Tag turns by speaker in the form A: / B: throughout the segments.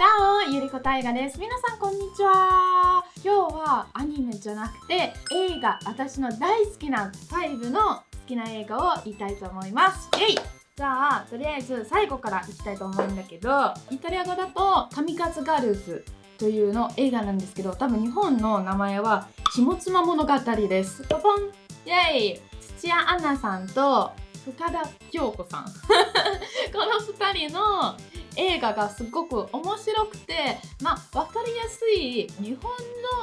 A: チャオゆりこたいがです。皆さんこんにちは。今日はアニメじゃなくて映画私の大好きな5の好きな映画を言いたいと思います。イェイ。じゃあとりあえず最後からいきたいと思うんだけどイタリア語だと「神数ガールズ」というの映画なんですけど多分日本の名前は「下妻物語」です。ポポン。イェイ。土屋アンナさんと深田恭子さん。この2人の映画がすごく面白くてまあ分かりやすい日本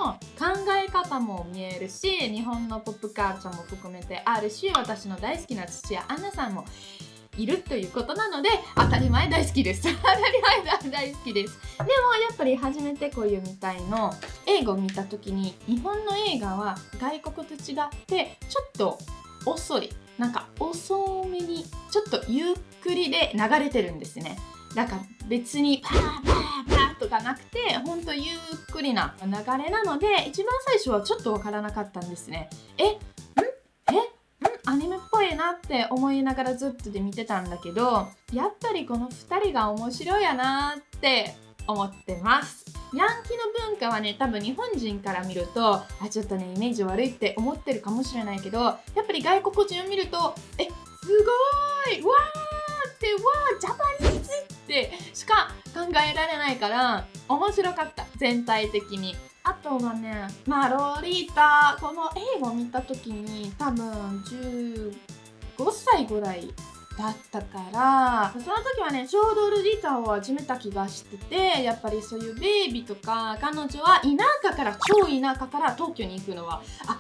A: の考え方も見えるし日本のポップカルチャーも含めてあるし私の大好きな土屋アンナさんもいるということなので当たり前大好きです当たり前大好きですでもやっぱり初めてこういうみたいの映画を見た時に日本の映画は外国と違ってちょっと遅いなんか遅めにちょっとゆっくりで流れてるんですねなんか別にパーパーパーとかなくてほんとゆっくりな流れなので一番最初はちょっとわからなかったんですね。え？ん？え？ん？アニメっぽいなって思いながらずっとで見てたんだけどやっぱりこの2人が面白いやなって思ってます。ヤンキーの文化はね多分日本人から見るとあちょっとねイメージ悪いって思ってるかもしれないけどやっぱり外国人を見るとえ？すごい！わーってわージャパニーズってしか考えられないから面白かった。全体的に。あとはねまあローリータこの映画を見た時に多分15歳ぐらいだったからその時はねちょうどルディタを始めた気がしててやっぱりそういうベイビーとか彼女は田舎から超田舎から東京に行くのはあ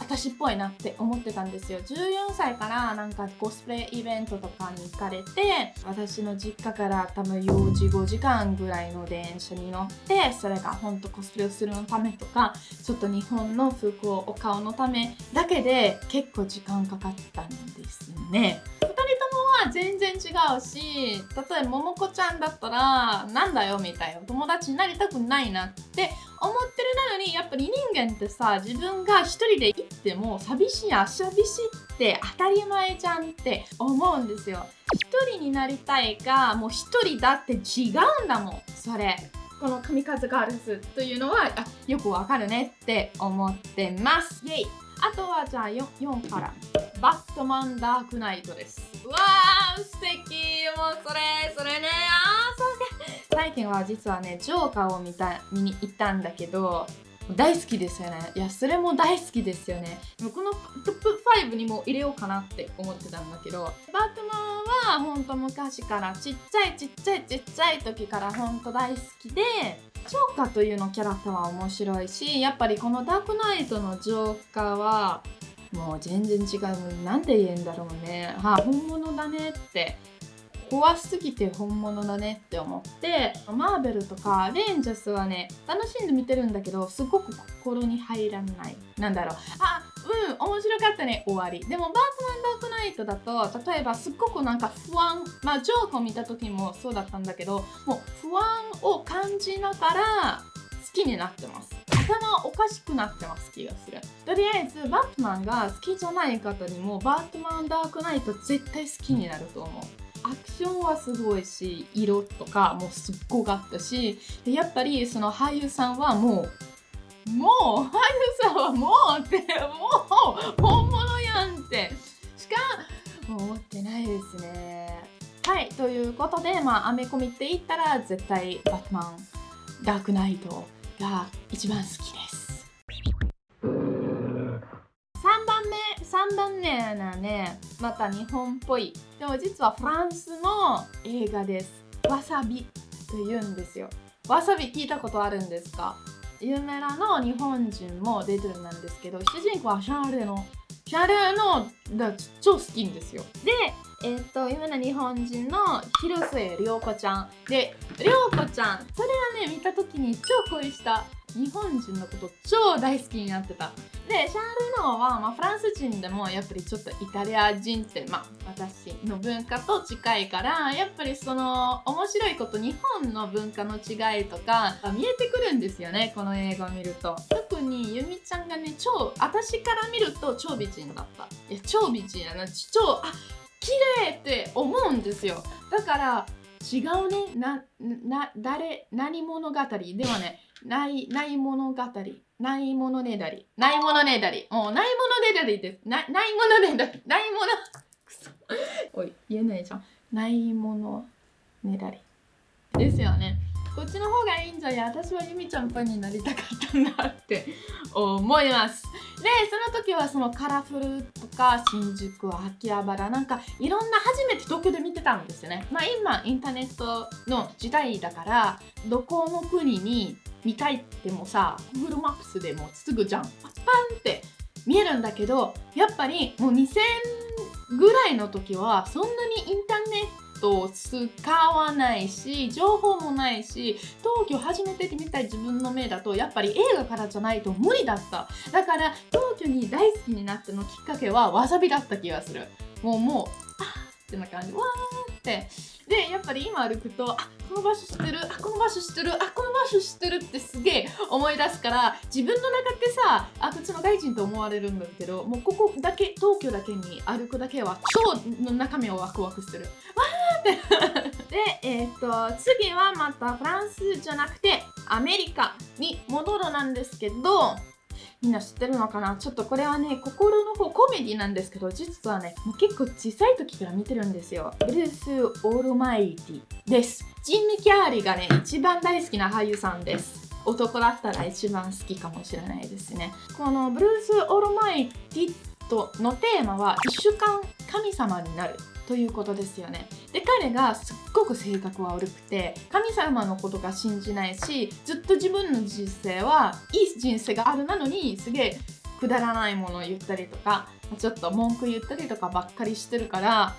A: 私っぽいなって思ってたんですよ。14歳からなんかコスプレイベントとかに行かれて私の実家から多分4時5時間ぐらいの電車に乗ってそれが本当コスプレをするのためとかちょっと日本の服をお顔のためだけで結構時間かかったんですね。2人ともは全然違うし例えば桃子ちゃんだったらなんだよみたいな友達になりたくないなって思ってるなのにやっぱり人間ってさ自分が一人で行っても寂しいや寂しいって当たり前じゃんって思うんですよ。一人になりたいかもう一人だって違うんだもんそれ。この神数ガールズというのはあよくわかるねって思ってます。イェイ。あとはじゃあ 4, 4から。バットマンダークナイトです。うわー素敵。もうそれそれね最近は実はねジョーカーを見た見に行ったんだけど大好きですよね。いやそれも大好きですよね。このトップ5にも入れようかなって思ってたんだけどバットマンはほんと昔からちっちゃいちっちゃいちっちゃい時からほんと大好きでジョーカーというのキャラクターは面白いしやっぱりこのダークナイトのジョーカーはもう全然違う。なんて言うんだろうね。はあ本物だねって怖すぎて本物だねって思ってマーベルとかレンジャスはね楽しんで見てるんだけどすごく心に入らない。なんだろう。あうん面白かったね。終わり。でもバートマンダークナイトだと例えばすっごくなんか不安まあジョークを見た時もそうだったんだけどもう不安を感じながら好きになってます。頭おかしくなってます気がする。とりあえずバットマンが好きじゃない方にもバットマンダークナイト絶対好きになると思う。アクションはすごいし色とかもうすっごかったしでやっぱりその俳優さんはもうもう俳優さんはもうってもう本物やんって。しか思ってないですね。はいということでまあアメコミって言ったら絶対バットマンダークナイトが一番好きで目3番目なねまた日本っぽい。でも実はフランスの映画です。わさびと言うんですよ。わさび聞いたことあるんですか？有名なの日本人も出てるんですけど主人公はシャンレのシャンレのだ超好きんですよ。でえっ、と有名な日本人の広末涼子ちゃん。で涼子ちゃんそれはね見た時に超恋した。日本人のこと超大好きになってた。でシャール・ノーは、まあ、フランス人でもやっぱりちょっとイタリア人って、まあ、私の文化と近いからやっぱりその面白いこと日本の文化の違いとか見えてくるんですよねこの映画を見ると。特にゆみちゃんがね超私から見ると超美人だった。いや超美人やな。超あ綺麗って思うんですよ。だから違うね。なな誰何物語ではねないない物語ないものねだりないものねだり。もうないものねだりです。なないものねだり。ないもの。く そおい言えないじゃん。ないものねだり。ですよね。こっちの方がいいんじゃや私はゆみちゃんファンになりたかったんだって 思います。でその時はそのカラフルとか新宿秋葉原なんかいろんな初めて東京で見てたんですよね。まあ今インターネットの時代だからどこの国に見たいってもさ Google マップスでもすぐじゃん。パンって見えるんだけどやっぱりもう2000ぐらいの時はそんなにインターネットを使わないし情報もないし東京初めて見たい自分の目だとやっぱり映画からじゃないと無理だった。だから東京に大好きになったのきっかけはわさびだった気がする。もうもうあーってな感じ。わーってでやっぱり今歩くとあこの場所知ってるあこの場所知ってるあこの場所知ってるってすげえ思い出すから自分の中ってさあこっちの外人と思われるんだけどもうここだけ東京だけに歩くだけは超の中身をワクワクする。わーって。でえっ、と次はまたフランスじゃなくてアメリカに戻るなんですけどみんな知ってるのかな？ちょっとこれはね、心の方コメディなんですけど、実はね、もう結構小さい時から見てるんですよ。ブルース・オールマイティです。ジン・ム・キャーリーがね、一番大好きな俳優さんです。男だったら一番好きかもしれないですね。このブルース・オールマイティとのテーマは、一週間神様になるということですよね。で彼がすっごく性格は悪くて神様のことが信じないしずっと自分の人生はいい人生があるなのにすげえくだらないものを言ったりとかちょっと文句言ったりとかばっかりしてるから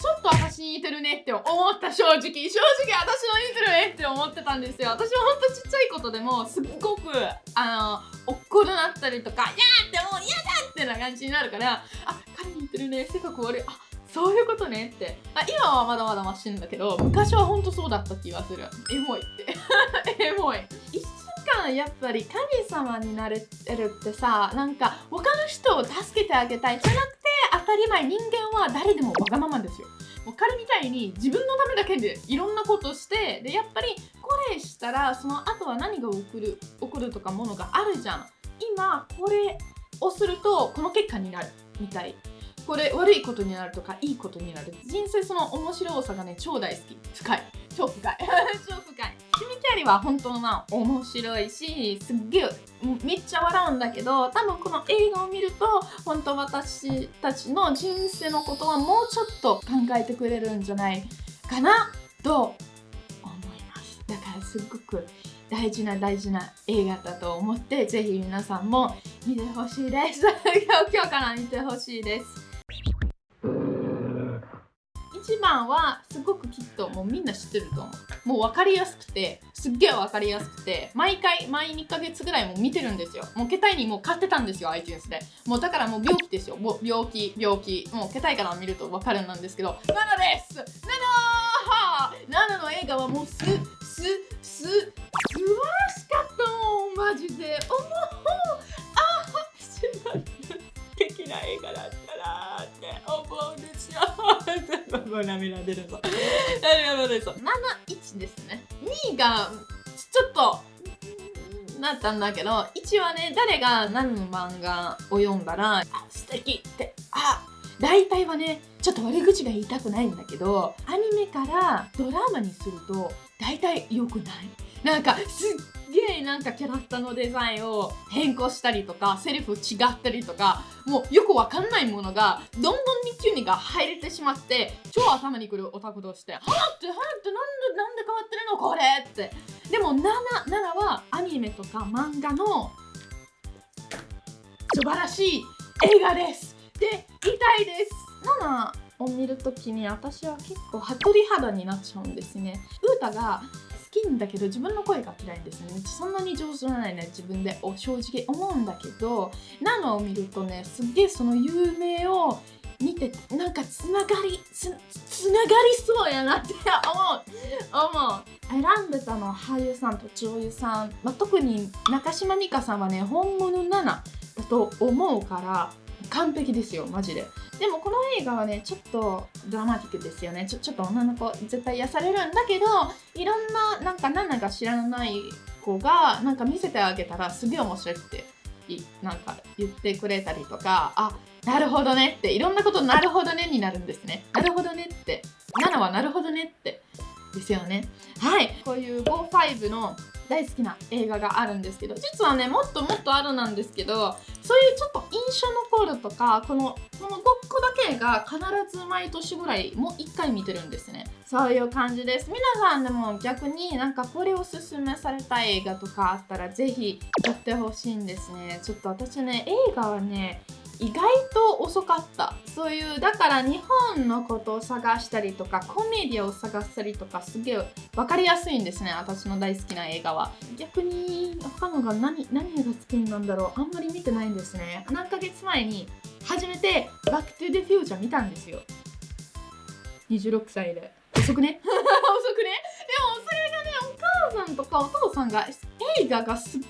A: ちょっと私に似てるねって思った正直正直私の似てるねって思ってたんですよ私はほんとちっちゃいことでもすっごくあの怒るなったりとか「いや!」ってもう嫌だってな感じになるからあ彼に似てるね性格悪いあそういうことねって。あ今はまだまだマシんだけど昔はほんとそうだった気がする。エモいって。エモい。1週間やっぱり神様になれてるってさなんか他の人を助けてあげたいじゃなくて当たり前人間は誰でもわがままですよ。もう彼みたいに自分のためだけでいろんなことしてでやっぱりこれしたらその後は何が起こる起こるとかものがあるじゃん。今これをするとこの結果になるみたい。これ悪いことになるとかいいことになる。人生その面白さがね超大好き。深い。超深い。超深い。キミキャリは本当な面白いしすっげえめっちゃ笑うんだけど多分この映画を見ると本当私たちの人生のことはもうちょっと考えてくれるんじゃないかなと思います。だからすっごく大事な大事な映画だと思ってぜひ皆さんも見てほしいです。今日から見てほしいです。一番はすごくきっともうみんな知ってると思う。もう分かりやすくてすっげえ分かりやすくて毎回毎2ヶ月ぐらいも見てるんですよ。もう携帯にもう買ってたんですよ iTunes で。もうだからもう病気ですよ。もう病気病気。もう携帯から見ると分かるんですけどナナです！ナナナナの映画はもうすすす素晴らしかったもんマジで。おもな映画だったなって思うんですよ。もう涙出るぞ。涙出るぞ。71ですね。2がちょっとなったんだけど1はね誰が何の漫画を読んだらあ素敵ってあ大体はねちょっと悪口が言いたくないんだけどアニメからドラマにすると大体良くないなんかすっげえなんかキャラクターのデザインを変更したりとかセリフ違ったりとかもうよくわかんないものがどんどんにキュニが入れてしまって超頭にくるオタクとして「はってはってなんでなんで変わってるのこれ!」ってでも 7, 7はアニメとか漫画の素晴らしい映画ですで言いたいです7を見るときに私は結構鳥肌になっちゃうんですね。ウータがきんだけど自分の声が嫌いですね。そんなに上手じゃないね自分で。正直思うんだけどナノを見るとねすっげえその有名を見てなんかつながりつつながりそうやなって 思う。思う。選んでたのは俳優さんと女優さん、まあ、特に中島美嘉さんはね本物7だと思うから完璧ですよマジで。でもこの映画はねちょっとドラマティックですよね。ちょちょっと女の子絶対癒されるんだけどいろんななんか何だか知らない子がなんか見せてあげたらすげえ面白いっていなんか言ってくれたりとかあなるほどねっていろんなことなるほどねになるんですね。なるほどねって。7はなるほどねって。ですよね。はい。こういう55の大好きな映画があるんですけど実はねもっともっとあるなんですけどそういうちょっと印象残るとかこのこの5個だけが必ず毎年ぐらいもう1回見てるんですね。そういう感じです。皆さんでも逆になんかこれおすすめされた映画とかあったらぜひ撮ってほしいんですね。ちょっと私ね映画はね意外と遅かった。そういうだから日本のことを探したりとかコメディアを探したりとかすげえ分かりやすいんですね。私の大好きな映画は。逆に他のが何何が好きなんだろう。あんまり見てないんですね。何ヶ月前に初めてバックトゥデフューチャー見たんですよ。26歳で。遅くね？遅くね？でもそれがねお母さんとかお父さんが映画がすっ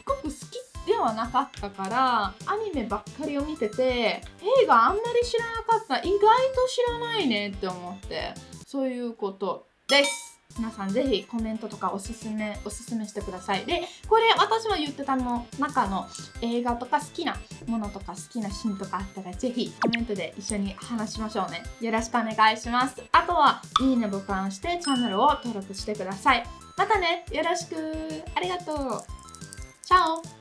A: ではなかったからアニメばっかりを見てて映画あんまり知らなかった。意外と知らないねって思って。そういうことです。皆さんぜひコメントとかおすすめおすすめしてください。でこれ私は言ってたの中の映画とか好きなものとか好きなシーンとかあったらぜひコメントで一緒に話しましょうね。よろしくお願いします。あとはいいねボタンしてチャンネルを登録してください。またね。よろしく。ありがとう。チャオ。